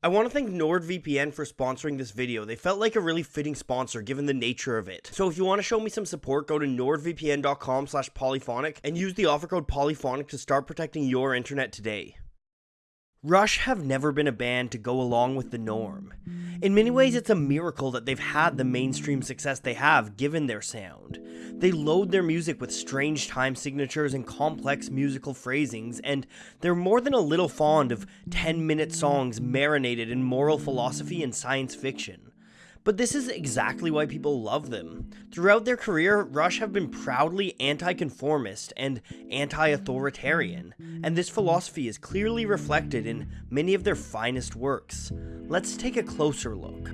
I want to thank NordVPN for sponsoring this video. They felt like a really fitting sponsor given the nature of it. So if you want to show me some support, go to nordvpn.com slash polyphonic and use the offer code polyphonic to start protecting your internet today. Rush have never been a band to go along with the norm. In many ways, it's a miracle that they've had the mainstream success they have given their sound. They load their music with strange time signatures and complex musical phrasings, and they're more than a little fond of 10 minute songs marinated in moral philosophy and science fiction. But this is exactly why people love them. Throughout their career, Rush have been proudly anti-conformist and anti-authoritarian, and this philosophy is clearly reflected in many of their finest works. Let's take a closer look.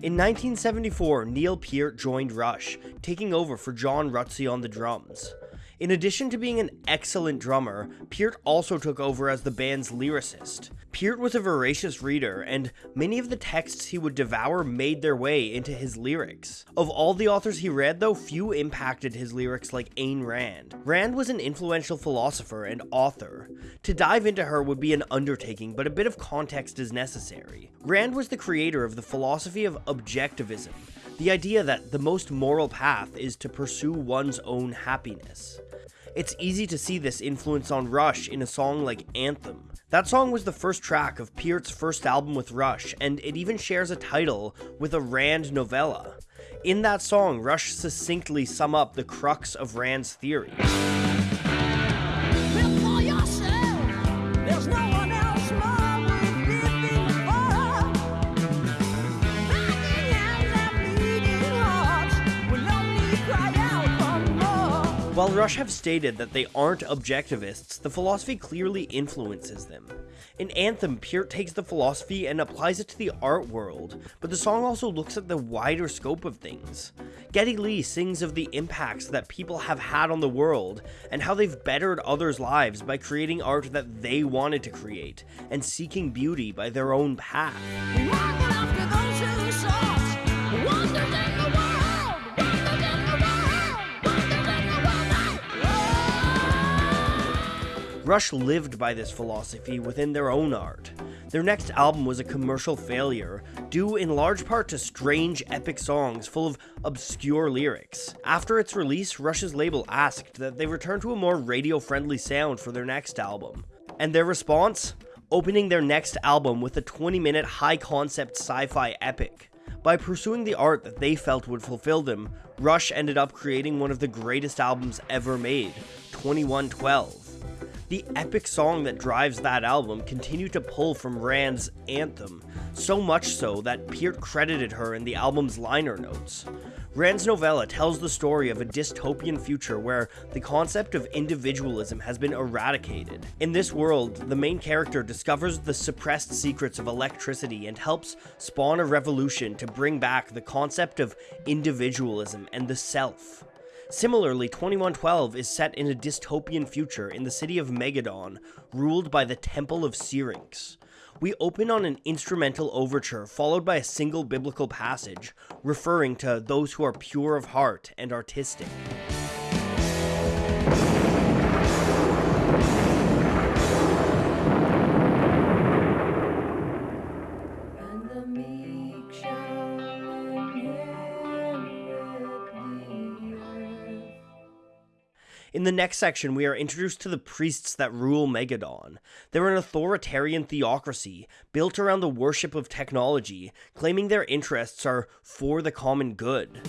In 1974, Neil Peart joined Rush, taking over for John Rutsey on the drums. In addition to being an excellent drummer, Peart also took over as the band's lyricist. Peart was a voracious reader, and many of the texts he would devour made their way into his lyrics. Of all the authors he read, though, few impacted his lyrics like Ayn Rand. Rand was an influential philosopher and author. To dive into her would be an undertaking, but a bit of context is necessary. Rand was the creator of the philosophy of objectivism, the idea that the most moral path is to pursue one's own happiness. It's easy to see this influence on Rush in a song like Anthem. That song was the first track of Peart's first album with Rush, and it even shares a title with a Rand novella. In that song, Rush succinctly sum up the crux of Rand's theory. While Rush have stated that they aren't objectivists, the philosophy clearly influences them. In Anthem, Peart takes the philosophy and applies it to the art world, but the song also looks at the wider scope of things. Geddy Lee sings of the impacts that people have had on the world, and how they've bettered others' lives by creating art that they wanted to create, and seeking beauty by their own path. Rush lived by this philosophy within their own art. Their next album was a commercial failure, due in large part to strange, epic songs full of obscure lyrics. After its release, Rush's label asked that they return to a more radio-friendly sound for their next album. And their response? Opening their next album with a 20-minute high-concept sci-fi epic. By pursuing the art that they felt would fulfill them, Rush ended up creating one of the greatest albums ever made, 2112. The epic song that drives that album continued to pull from Rand's Anthem, so much so that Peart credited her in the album's liner notes. Rand's novella tells the story of a dystopian future where the concept of individualism has been eradicated. In this world, the main character discovers the suppressed secrets of electricity and helps spawn a revolution to bring back the concept of individualism and the self. Similarly, 2112 is set in a dystopian future in the city of Megadon, ruled by the Temple of Syrinx. We open on an instrumental overture followed by a single biblical passage, referring to those who are pure of heart and artistic. In the next section, we are introduced to the priests that rule Megadon. They're an authoritarian theocracy built around the worship of technology, claiming their interests are for the common good.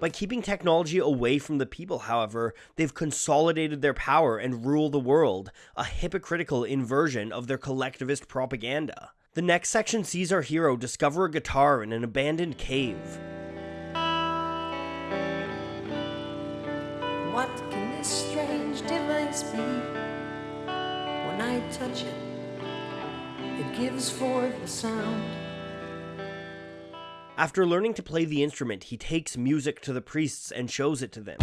By keeping technology away from the people, however, they've consolidated their power and rule the world, a hypocritical inversion of their collectivist propaganda. The next section sees our hero discover a guitar in an abandoned cave. What can this strange device be? When I touch it, it gives forth a sound. After learning to play the instrument, he takes music to the priests and shows it to them.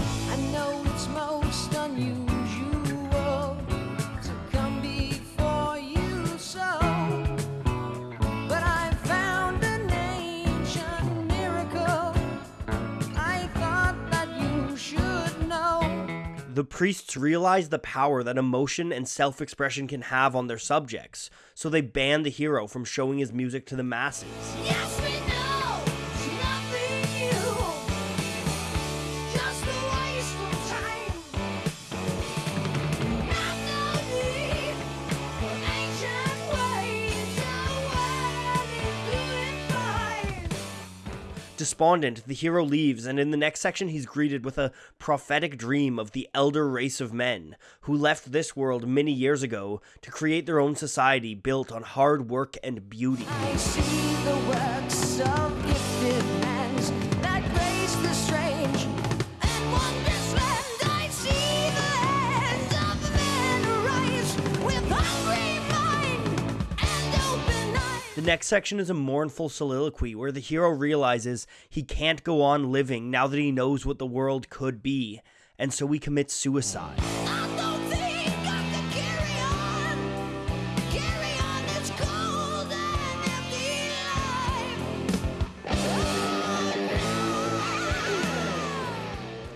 the priests realize the power that emotion and self expression can have on their subjects, so they ban the hero from showing his music to the masses. Yes! Despondent, the hero leaves, and in the next section, he's greeted with a prophetic dream of the elder race of men who left this world many years ago to create their own society built on hard work and beauty. Next section is a mournful soliloquy where the hero realizes he can't go on living now that he knows what the world could be, and so he commits suicide.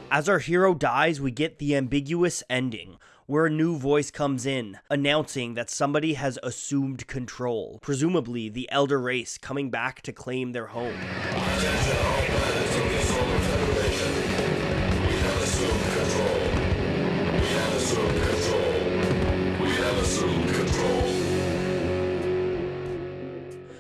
As our hero dies, we get the ambiguous ending, where a new voice comes in, announcing that somebody has assumed control, presumably the elder race coming back to claim their home.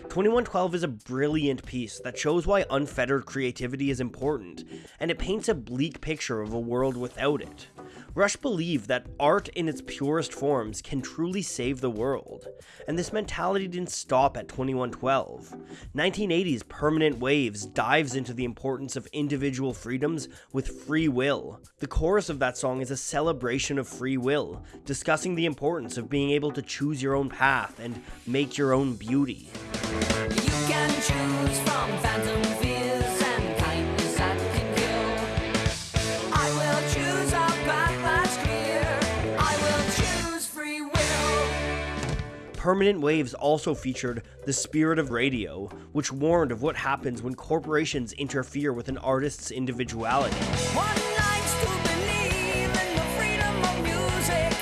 Twenty-one Twelve is a brilliant piece that shows why unfettered creativity is important, and it paints a bleak picture of a world without it. Rush believed that art in its purest forms can truly save the world, and this mentality didn't stop at 2112. 1980's Permanent Waves dives into the importance of individual freedoms with free will. The chorus of that song is a celebration of free will, discussing the importance of being able to choose your own path and make your own beauty. Permanent Waves also featured The Spirit of Radio, which warned of what happens when corporations interfere with an artist's individuality. One likes to believe in the freedom of music.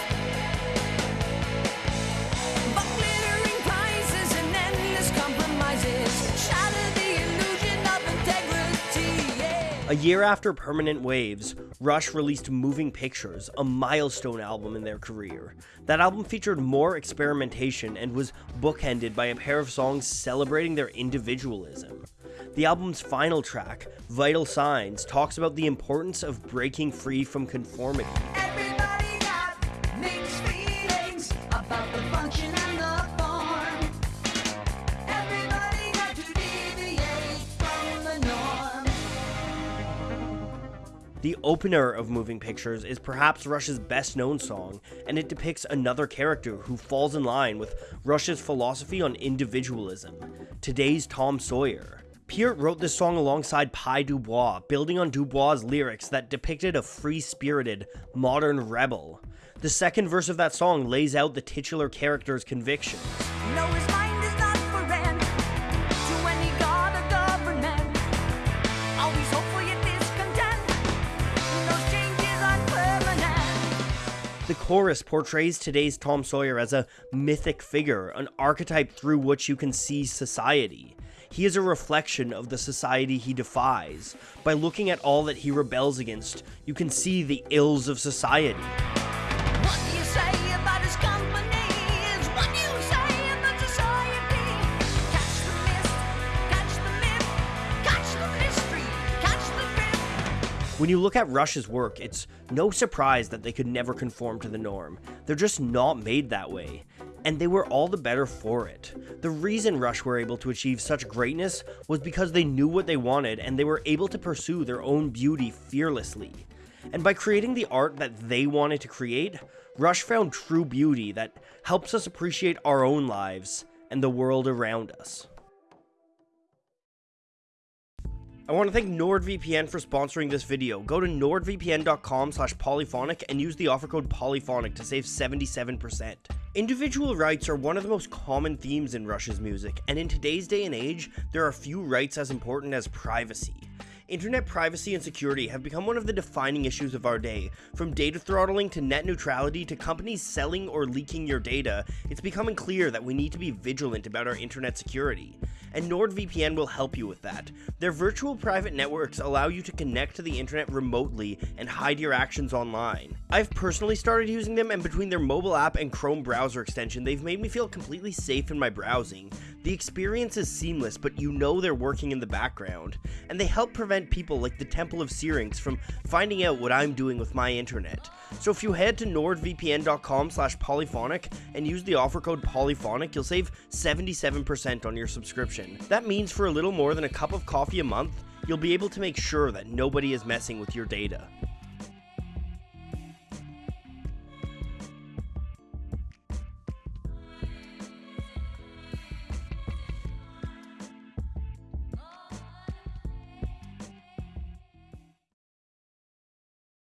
But glittering prices and endless compromises shatter the illusion of integrity. Yeah. A year after Permanent Waves, Rush released Moving Pictures, a milestone album in their career. That album featured more experimentation and was bookended by a pair of songs celebrating their individualism. The album's final track, Vital Signs, talks about the importance of breaking free from conformity. The opener of Moving Pictures is perhaps Rush's best known song, and it depicts another character who falls in line with Rush's philosophy on individualism. Today's Tom Sawyer. Peart wrote this song alongside Pye Dubois, building on Dubois' lyrics that depicted a free spirited, modern rebel. The second verse of that song lays out the titular character's convictions. No, The chorus portrays today's Tom Sawyer as a mythic figure, an archetype through which you can see society. He is a reflection of the society he defies. By looking at all that he rebels against, you can see the ills of society. When you look at Rush's work, it's no surprise that they could never conform to the norm. They're just not made that way. And they were all the better for it. The reason Rush were able to achieve such greatness was because they knew what they wanted and they were able to pursue their own beauty fearlessly. And by creating the art that they wanted to create, Rush found true beauty that helps us appreciate our own lives and the world around us. I want to thank NordVPN for sponsoring this video. Go to nordvpn.com slash polyphonic and use the offer code polyphonic to save 77%. Individual rights are one of the most common themes in Rush's music, and in today's day and age, there are few rights as important as privacy. Internet privacy and security have become one of the defining issues of our day. From data throttling to net neutrality to companies selling or leaking your data, it's becoming clear that we need to be vigilant about our internet security. And NordVPN will help you with that. Their virtual private networks allow you to connect to the internet remotely and hide your actions online. I've personally started using them, and between their mobile app and Chrome browser extension, they've made me feel completely safe in my browsing. The experience is seamless, but you know they're working in the background, and they help prevent people like the Temple of Syrinx from finding out what I'm doing with my internet. So if you head to nordvpn.com slash polyphonic and use the offer code polyphonic, you'll save 77% on your subscription. That means for a little more than a cup of coffee a month, you'll be able to make sure that nobody is messing with your data.